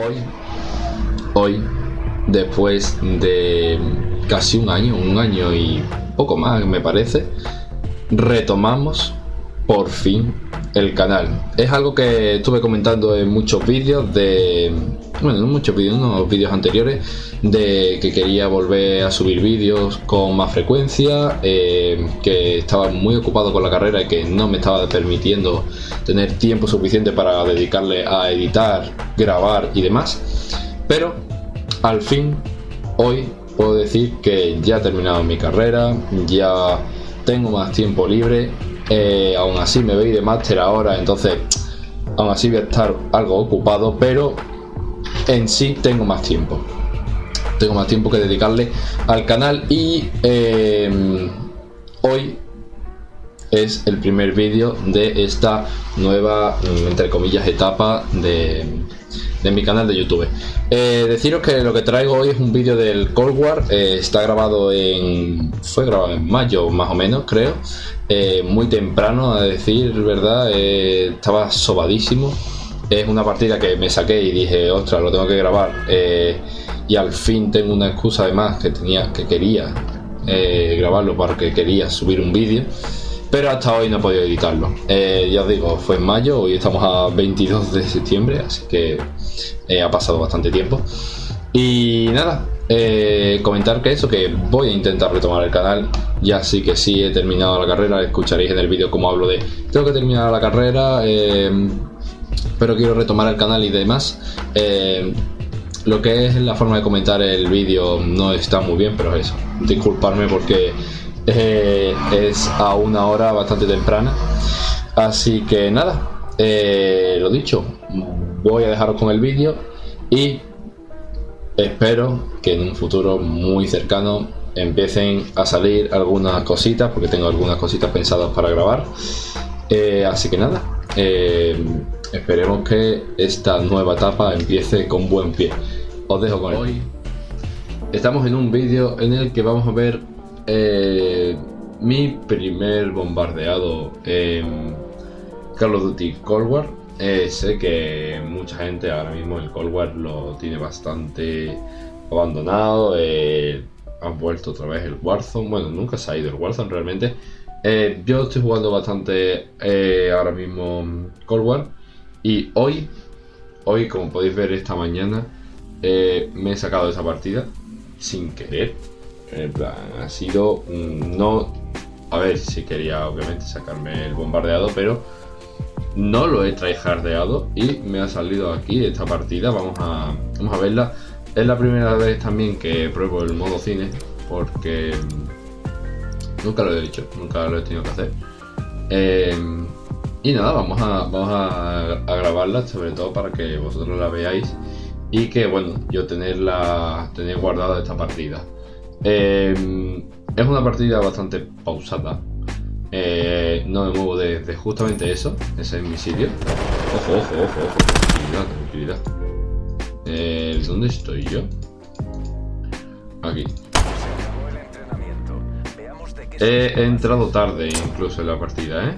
Hoy, hoy, después de casi un año, un año y poco más me parece, retomamos por fin el canal. Es algo que estuve comentando en muchos vídeos de... Bueno, no muchos vídeos, vídeos anteriores de que quería volver a subir vídeos con más frecuencia, eh, que estaba muy ocupado con la carrera y que no me estaba permitiendo tener tiempo suficiente para dedicarle a editar, grabar y demás. Pero al fin, hoy puedo decir que ya he terminado mi carrera, ya tengo más tiempo libre eh, aún así me voy de máster ahora, entonces aún así voy a estar algo ocupado, pero en sí tengo más tiempo. Tengo más tiempo que dedicarle al canal y eh, hoy es el primer vídeo de esta nueva, entre comillas, etapa de, de mi canal de YouTube. Eh, deciros que lo que traigo hoy es un vídeo del Cold War, eh, está grabado en... fue grabado en mayo más o menos creo, eh, muy temprano a decir verdad, estaba sobadísimo, es una partida que me saqué y dije, ostras, lo tengo que grabar y al fin tengo una excusa además que tenía, que quería grabarlo porque quería subir un vídeo pero hasta hoy no he podido editarlo. ya os digo, fue en mayo, hoy estamos a 22 de septiembre, así que eh, ha pasado bastante tiempo. Y nada, eh, comentar que eso, que voy a intentar retomar el canal. Ya sí que sí he terminado la carrera, escucharéis en el vídeo como hablo de tengo que terminar la carrera, eh, pero quiero retomar el canal y demás. lo que es la forma de comentar el vídeo no está muy bien, pero eso, disculparme porque es a una hora bastante temprana. Así que nada, lo dicho, voy a dejaros con el vídeo y espero que en un futuro muy cercano empiecen a salir algunas cositas porque tengo algunas cositas pensadas para grabar eh, así que nada eh, esperemos que esta nueva etapa empiece con buen pie os dejo con hoy estamos en un vídeo en el que vamos a ver eh, mi primer bombardeado en Call of Duty Cold War eh, sé que mucha gente ahora mismo el Cold War lo tiene bastante abandonado. Eh, han vuelto otra vez el Warzone. Bueno, nunca se ha ido el Warzone realmente. Eh, yo estoy jugando bastante ahora mismo Cold War. Y hoy, hoy como podéis ver esta mañana, me he sacado esa partida sin querer. En plan, ha sido no... A ver, si quería obviamente sacarme el bombardeado, pero no lo he tryhardeado y me ha salido aquí esta partida. Vamos a, vamos a verla. Es la primera vez también que pruebo el modo cine porque nunca lo he dicho, nunca lo he tenido que hacer. Em, y nada, vamos, a, vamos a, grabarla sobre todo para que vosotros la veáis y que bueno, yo tenerla tener guardada esta partida. Em, es una partida bastante pausada, eh, no me muevo de, justamente eso. Ese es mi sitio. Ojo, ojo, ojo, ojo. Tranquilidad, tranquilidad. Eh, ¿Dónde estoy yo? Aquí. He entrado tarde incluso en la partida, ¿eh?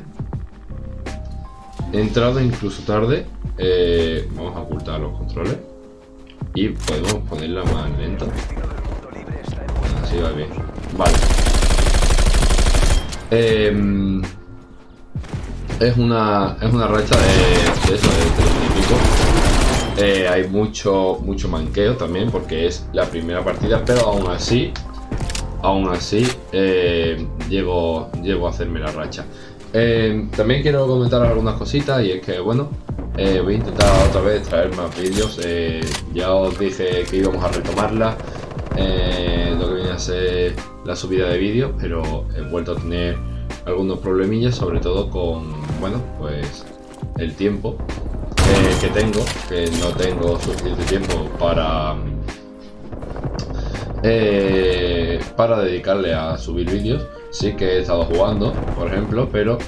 He entrado incluso tarde. Eh, vamos a ocultar los controles. Y podemos ponerla más lenta. Así va bien. Vale. Em, es una es una racha de, eso, de eh, hay mucho mucho manqueo también porque es la primera partida, pero aún así, aún así eh, llego, llego a hacerme la racha. Em, también quiero comentar algunas cositas y es que bueno, eh, voy a intentar otra vez traer más vídeos. ya os dije que íbamos a retomarla eh, lo que viene a ser la subida de vídeos, pero he vuelto a tener algunos problemillas, sobre todo con, bueno, pues el tiempo eh, que tengo, que no tengo suficiente tiempo para eh, para dedicarle a subir vídeos. Sí que he estado jugando, por ejemplo, pero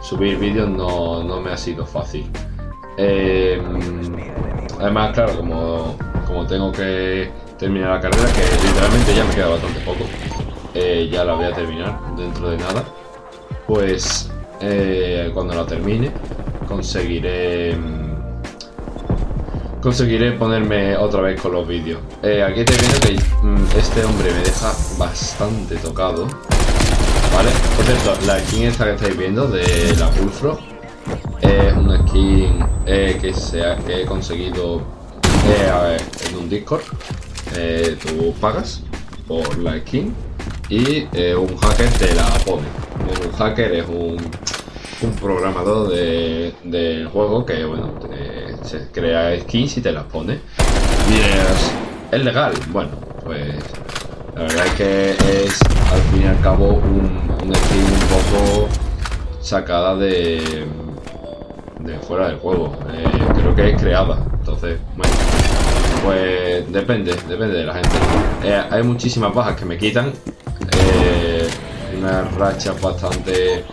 subir vídeos no, no, me ha sido fácil. además, claro, como, como tengo que terminar la carrera, que literalmente ya me queda bastante poco. Eh, ya la voy a terminar dentro de nada. Pues eh, cuando la termine conseguiré mm, conseguiré ponerme otra vez con los vídeos. Eh, aquí estoy viendo que mm, este hombre me deja bastante tocado. ¿Vale? Por cierto, la skin esta que estáis viendo de la Bullfrog es una skin eh, que, se que he conseguido eh, en un Discord. tú pagas por la skin y un hacker te la pone. Un hacker es un un programador del de juego que, bueno, se crea skins y te las pone. Y es, es, legal. Bueno, pues la verdad es que es al fin y al cabo un, un un poco sacada de, de fuera del juego. Eh, creo que es creada. Entonces, bueno, pues depende, depende de la gente. Eh, hay muchísimas bajas que me quitan. Eh, unas rachas bastante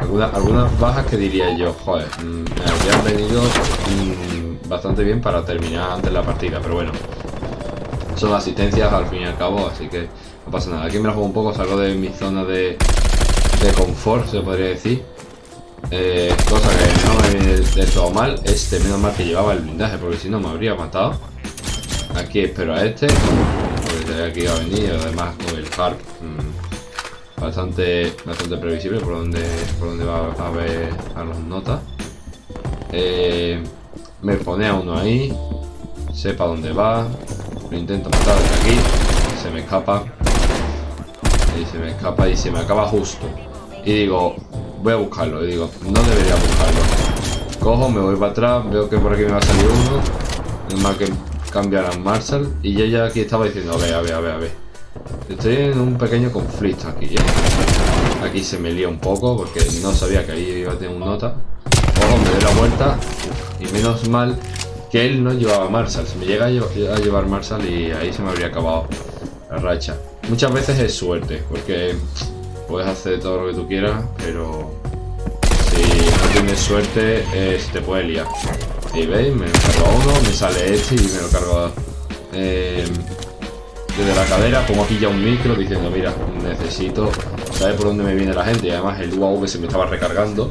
algunas bajas que diría yo, joder, mm, me habrían venido mm, bastante bien para terminar antes la partida, pero bueno. Son asistencias al fin y al cabo, así que no pasa nada. Aquí me la juego un poco, salgo de mi zona de, de confort, se podría decir. Eh, cosa que no me viene de todo mal. Este, menos mal que llevaba el blindaje, porque si no me habría matado. Aquí espero a este, porque aquí va a venir, además con el Harp. Mm, bastante, bastante previsible por donde, por donde va a ver a los notas. Eh, me pone a uno ahí, sepa dónde va, lo intento matar desde aquí, se me escapa, y se me escapa y se me acaba justo. Y digo, voy a buscarlo, y digo, no debería buscarlo. Cojo, me voy para atrás, veo que por aquí me va a salir uno, es más que cambiar Marshall, y yo ya aquí estaba diciendo, a ver, a ver, a ver, a ver. Estoy en un pequeño conflicto aquí, ¿eh? Aquí se me lía un poco porque no sabía que ahí iba a tener un nota. Ojo, me doy la vuelta. y menos mal que él no llevaba Marshall. Se me llega a llevar Marshall y ahí se me habría acabado la racha. Muchas veces es suerte, porque puedes hacer todo lo que tú quieras, pero si no tienes suerte, eh, se te puede liar. Y veis, me cargo a uno, me sale este y me lo cargo eh, desde la cadera, pongo aquí ya un micro diciendo, mira, necesito saber por dónde me viene la gente. Y además el UAV se me estaba recargando.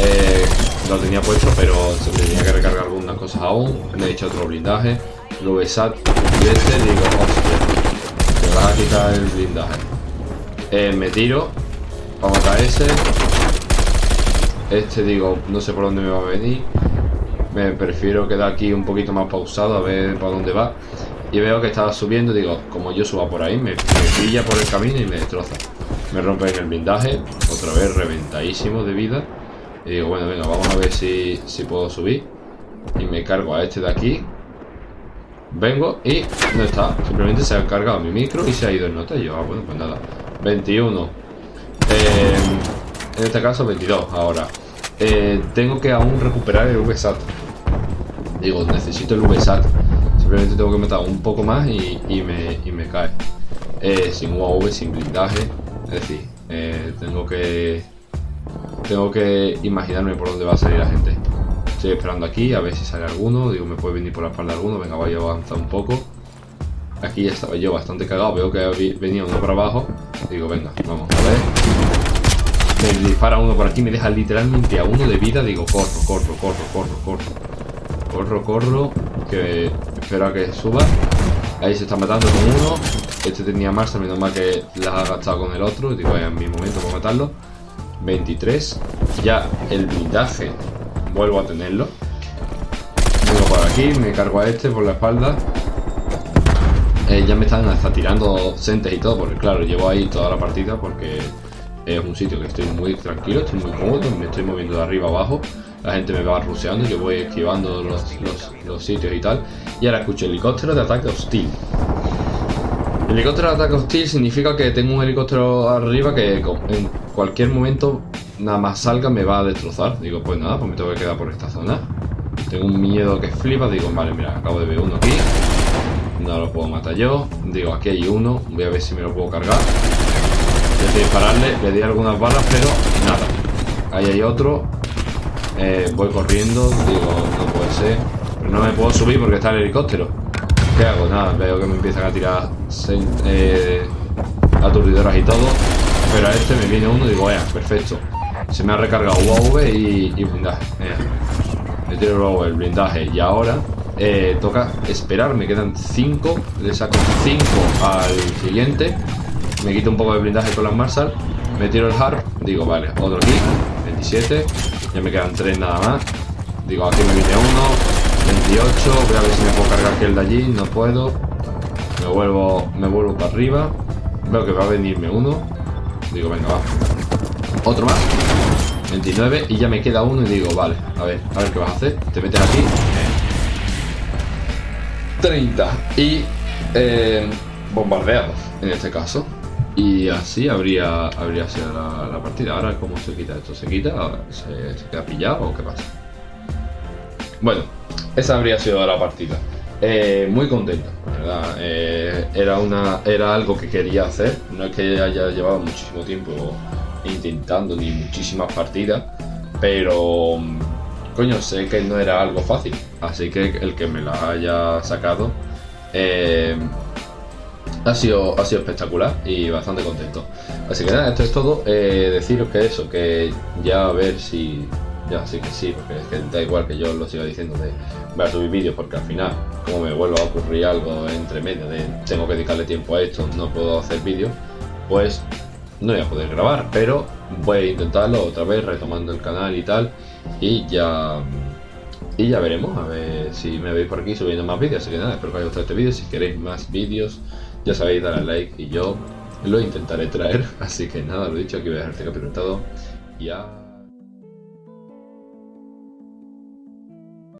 Eh, lo tenía puesto, pero se tenía que recargar algunas cosas aún. Me he hecho otro blindaje. Lo besat de este digo, hostia, me vas a quitar el blindaje. Eh, me tiro para matar ese. Este digo, no sé por dónde me va a venir. Me prefiero quedar aquí un poquito más pausado a ver para dónde va. Y veo que estaba subiendo, digo, como yo suba por ahí, me, pilla por el camino y me destroza. Me rompe en el blindaje, otra vez reventadísimo de vida. Y digo, bueno, venga, vamos a ver si, si puedo subir. Y me cargo a este de aquí. Vengo y no está. Simplemente se ha cargado mi micro y se ha ido el nota. Y yo, ah, bueno, pues nada. 21. Eh, en este caso 22 ahora. Eh, tengo que aún recuperar el VSAT. Digo, necesito el VSAT Simplemente tengo que meter un poco más y, me, y me, cae. Eh, sin UAV, sin blindaje. Es decir, tengo que tengo que imaginarme por dónde va a salir la gente. Estoy esperando aquí a ver si sale alguno. Digo, me puede venir por la espalda alguno. Venga, voy a avanzar un poco. Aquí ya estaba yo bastante cagado. Veo que venía uno por abajo. Digo, venga, vamos a ver. Me dispara uno por aquí. Me deja literalmente a uno de vida. Digo, corro, corro, corro, corro, corro. Corro, corro. Que espero a que suba. Ahí se está matando con uno. Este tenía más, menos mal que las ha gastado con el otro. Digo, en mi momento para matarlo. 23. Ya el blindaje vuelvo a tenerlo. Vengo por aquí, me cargo a este por la espalda. Eh, ya me están hasta tirando sentes y todo, porque claro, llevo ahí toda la partida porque es un sitio que estoy muy tranquilo, estoy muy cómodo, me estoy moviendo de arriba abajo la gente me va ruseando, yo voy esquivando los, sitios y tal. Y ahora escucho helicóptero de ataque hostil. Helicóptero de ataque hostil significa que tengo un helicóptero arriba que en cualquier momento nada más salga me va a destrozar. Digo, pues nada, pues me tengo que quedar por esta zona. Tengo un miedo que flipa, digo, vale, mira, acabo de ver uno aquí. No lo puedo matar yo. Digo, aquí hay uno, voy a ver si me lo puedo cargar. A dispararle, le di algunas balas, pero nada. Ahí hay otro, eh, voy corriendo, digo, no puede ser. Pero no me puedo subir porque está el helicóptero. ¿Qué hago? Nada, veo que me empiezan a tirar eh, aturdidoras y todo. Pero a este me viene uno digo, vaya, perfecto. Se me ha recargado UAV y, y blindaje. me tiro luego el blindaje y ahora eh, toca esperar, me quedan 5, le saco 5 al siguiente, me quito un poco de blindaje con las Marshall, me tiro el hard, digo vale, otro aquí, 27, ya me quedan 3 nada más, digo aquí me viene uno, 28, voy a ver si me puedo cargar aquel de allí, no puedo, me vuelvo, me vuelvo para arriba, veo que va a venirme uno, digo venga va, otro más, 29 y ya me queda uno y digo, vale, a ver, a ver qué vas a hacer. Te metes aquí. 30 y eh, bombardeado en este caso. Y así habría, habría sido la, partida. Ahora, ¿cómo se quita esto? ¿Se quita? ¿Se, queda pillado o qué pasa? Bueno, esa habría sido la partida. Eh, muy contento, ¿verdad? Eh, era, una, era algo que quería hacer. No es que haya llevado muchísimo tiempo intentando ni muchísimas partidas, pero coño, sé que no era algo fácil, así que el que me la haya sacado eh, ha, sido, ha sido espectacular y bastante contento. Así que nada, esto es todo. Eh, deciros que eso, que ya a ver si. Ya sí que sí, porque es que da igual que yo lo siga diciendo de voy a subir vídeos porque al final, como me vuelva a ocurrir algo entre medio de tengo que dedicarle tiempo a esto, no puedo hacer vídeos, pues no voy a poder grabar, pero voy a intentarlo otra vez retomando el canal y tal y ya y ya veremos a ver si me veis por aquí subiendo más vídeos así que nada, espero que os haya gustado este vídeo si queréis más vídeos ya sabéis dar al like y yo lo intentaré traer así que nada, lo dicho, aquí voy a dejar capítulo todo y ya